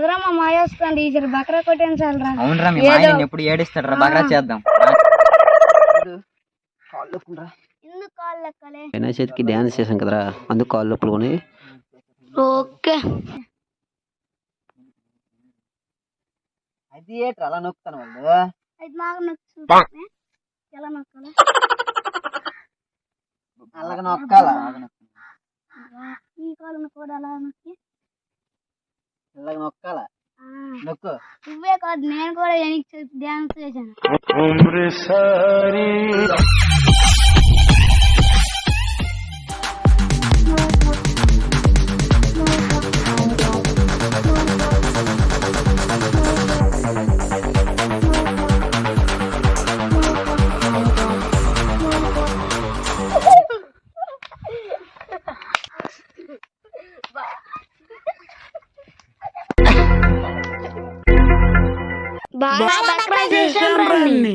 ఎదురా మా మాయ వస్తుంది ఈసారి బకరా కొట్టించాలరా అవునరా మీ మాయ నిన్ను ఎప్పుడు ఏడిస్తాడు రా బాగా చేద్దాం. ఎందుకు కాళ్ళు లెక్కలే? వినాయక చవితికి డ్యాన్స్ చేసాం కదరా అందుకు కాళ్ళు నొప్పులు కొని. ఓకే. అది ఏట్రా అలా నొక్కుతాను వాళ్ళు. అలాగ నొక్కాలా. ఈ కాళ్ళను కూడా అలా నొక్కి. అలాగ నొక్కాలా? ఆ, నొక్కు. నువ్వే కాదు నేను కూడా డ్యాన్స్ చేశాను Bye. Bye. Bye. Bye. Bye. Bye. Bye.